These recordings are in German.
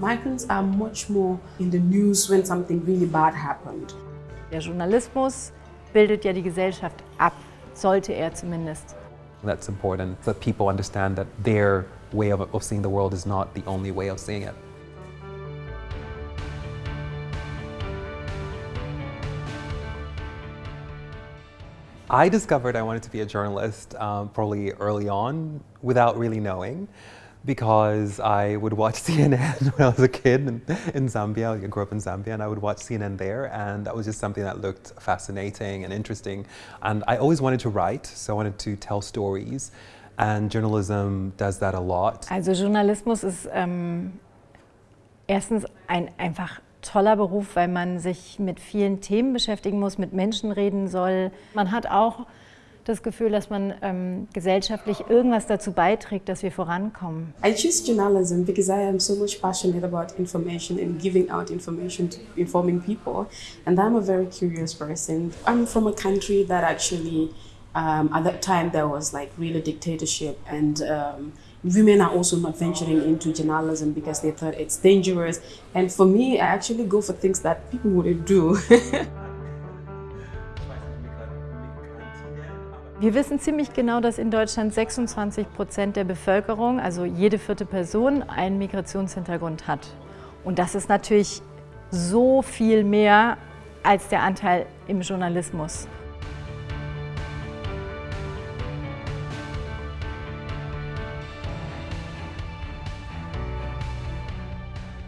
Migrants are much more in the news when something really bad happened. Der Journalismus bildet ja die Gesellschaft ab, sollte er zumindest. That's important that people understand that their way of, of seeing the world is not the only way of seeing it. I discovered I wanted to be a journalist um, probably early on without really knowing because I would watch CNN when I was a kid in, in, Zambia. I grew up in Zambia and I would watch CNN there and that was just something that looked fascinating and interesting. And I always wanted to write, so I wanted to tell stories and journalism does that a lot. Also Journalismus ist ähm, erstens ein einfach toller Beruf, weil man sich mit vielen Themen beschäftigen muss, mit Menschen reden soll. Man hat auch das Gefühl, dass man ähm, gesellschaftlich irgendwas dazu beiträgt, dass wir vorankommen. I choose journalism because I am so much passionate about information and giving out information to informing people. And I'm a very curious person. I'm from a country that actually, um, at that time, there was like really dictatorship and um, women are also not venturing into journalism because they thought it's dangerous. And for me, I actually go for things that people wouldn't do. Wir wissen ziemlich genau, dass in Deutschland 26 Prozent der Bevölkerung, also jede vierte Person, einen Migrationshintergrund hat. Und das ist natürlich so viel mehr als der Anteil im Journalismus.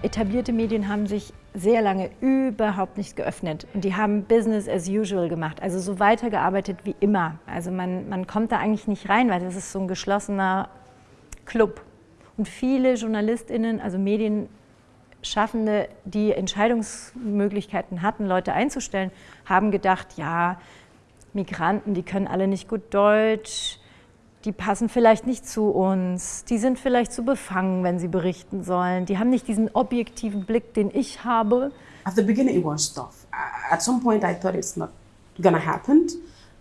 Etablierte Medien haben sich sehr lange überhaupt nicht geöffnet und die haben Business as usual gemacht, also so weitergearbeitet wie immer. Also man, man kommt da eigentlich nicht rein, weil das ist so ein geschlossener Club. Und viele JournalistInnen, also Medienschaffende, die Entscheidungsmöglichkeiten hatten, Leute einzustellen, haben gedacht, ja, Migranten, die können alle nicht gut Deutsch, die passen vielleicht nicht zu uns, die sind vielleicht zu befangen, wenn sie berichten sollen, die haben nicht diesen objektiven Blick, den ich habe. At the beginning it was tough. At some point I thought it's not gonna happen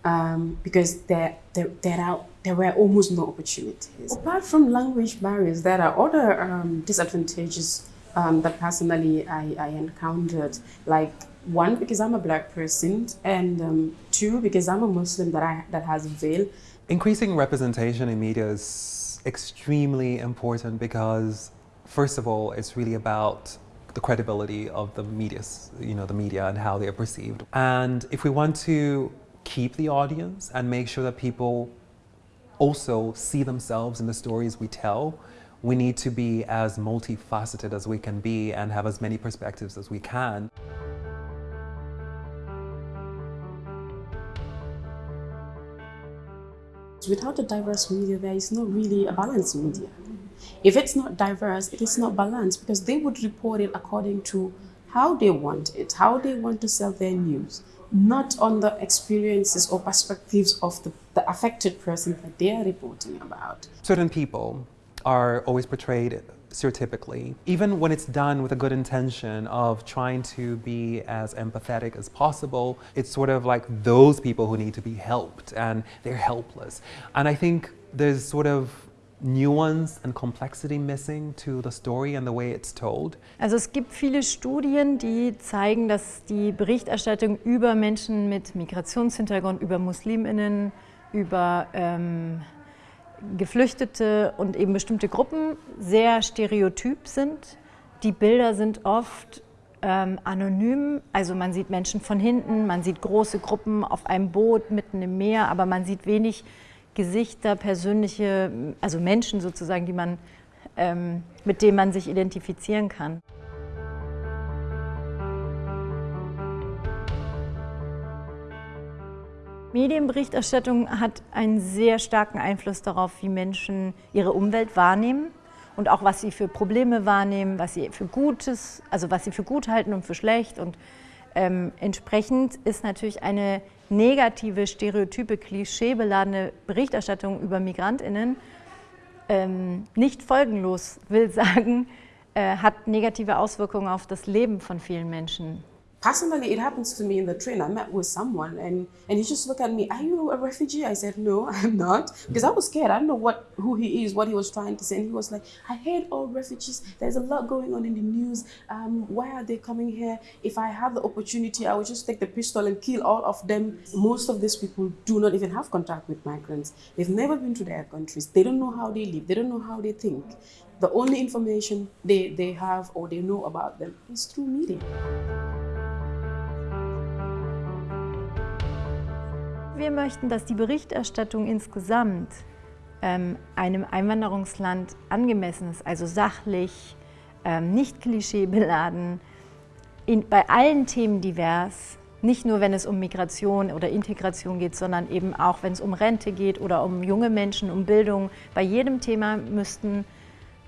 um, because there, there, there, are, there were almost no opportunities. Apart from language barriers, there are other um, disadvantages um, that personally I, I encountered, like one, because I'm a black person, and um, two, because I'm a Muslim that, I, that has a veil. Increasing representation in media is extremely important because, first of all, it's really about the credibility of the media, you know, the media and how they are perceived. And if we want to keep the audience and make sure that people also see themselves in the stories we tell, we need to be as multifaceted as we can be and have as many perspectives as we can. Without a diverse media, there is not really a balanced media. If it's not diverse, it is not balanced because they would report it according to how they want it, how they want to sell their news, not on the experiences or perspectives of the, the affected person that they are reporting about. Certain people are always portrayed stereotypically, even when it's done with a good intention of trying to be as empathetic as possible, it's sort of like those people who need to be helped and they're helpless. And I think there's sort of nuance and complexity missing to the story and the way it's told. Also es gibt viele Studien, die zeigen, dass die Berichterstattung über Menschen mit Migrationshintergrund, über Musliminnen, über ähm, Geflüchtete und eben bestimmte Gruppen sehr stereotyp sind. Die Bilder sind oft ähm, anonym, also man sieht Menschen von hinten, man sieht große Gruppen auf einem Boot mitten im Meer, aber man sieht wenig Gesichter, persönliche, also Menschen sozusagen, die man, ähm, mit denen man sich identifizieren kann. Medienberichterstattung hat einen sehr starken Einfluss darauf, wie Menschen ihre Umwelt wahrnehmen und auch was sie für Probleme wahrnehmen, was sie für Gutes, also was sie für gut halten und für schlecht. Und ähm, entsprechend ist natürlich eine negative, stereotype, klischeebeladene Berichterstattung über MigrantInnen ähm, nicht folgenlos, will sagen, äh, hat negative Auswirkungen auf das Leben von vielen Menschen. Personally, it happens to me in the train. I met with someone and, and he just looked at me, are you a refugee? I said, no, I'm not. Because I was scared. I don't know what who he is, what he was trying to say. And he was like, I hate all refugees. There's a lot going on in the news. Um, why are they coming here? If I have the opportunity, I would just take the pistol and kill all of them. Most of these people do not even have contact with migrants. They've never been to their countries. They don't know how they live. They don't know how they think. The only information they, they have or they know about them is through media. Wir möchten, dass die Berichterstattung insgesamt ähm, einem Einwanderungsland angemessen ist, also sachlich, ähm, nicht klischeebeladen, in, bei allen Themen divers, nicht nur wenn es um Migration oder Integration geht, sondern eben auch wenn es um Rente geht oder um junge Menschen, um Bildung. Bei jedem Thema müssten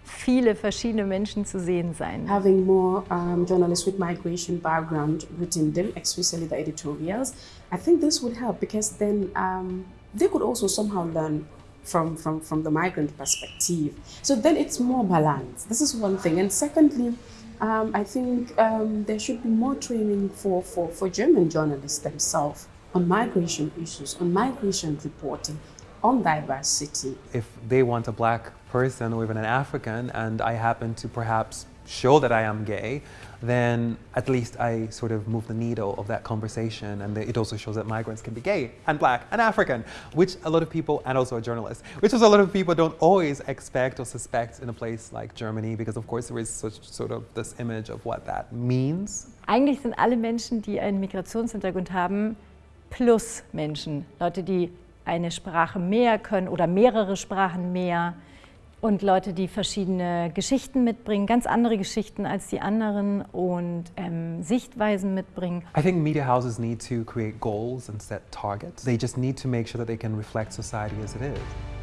viele verschiedene Menschen zu sehen sein. Having more um, journalists with migration background within them, especially the editorials, I think this would help because then um, they could also somehow learn from, from, from the migrant perspective. So then it's more balanced. This is one thing. And secondly, um, I think um, there should be more training for, for, for German journalists themselves on migration issues, on migration reporting, on diversity. If they want a black person or even an African and I happen to perhaps show that I am gay, then at least I sort of move the needle of that conversation and it also shows that migrants can be gay and black and African, which a lot of people, and also a journalist, which is a lot of people don't always expect or suspect in a place like Germany because of course there is such sort of this image of what that means. Eigentlich sind alle Menschen, die einen Migrationshintergrund haben, plus Menschen. Leute, die eine Sprache mehr können oder mehrere Sprachen mehr, und Leute, die verschiedene Geschichten mitbringen, ganz andere Geschichten als die anderen und ähm, Sichtweisen mitbringen. I think media houses need to create goals and set targets. They just need to make sure that they can reflect society as it is.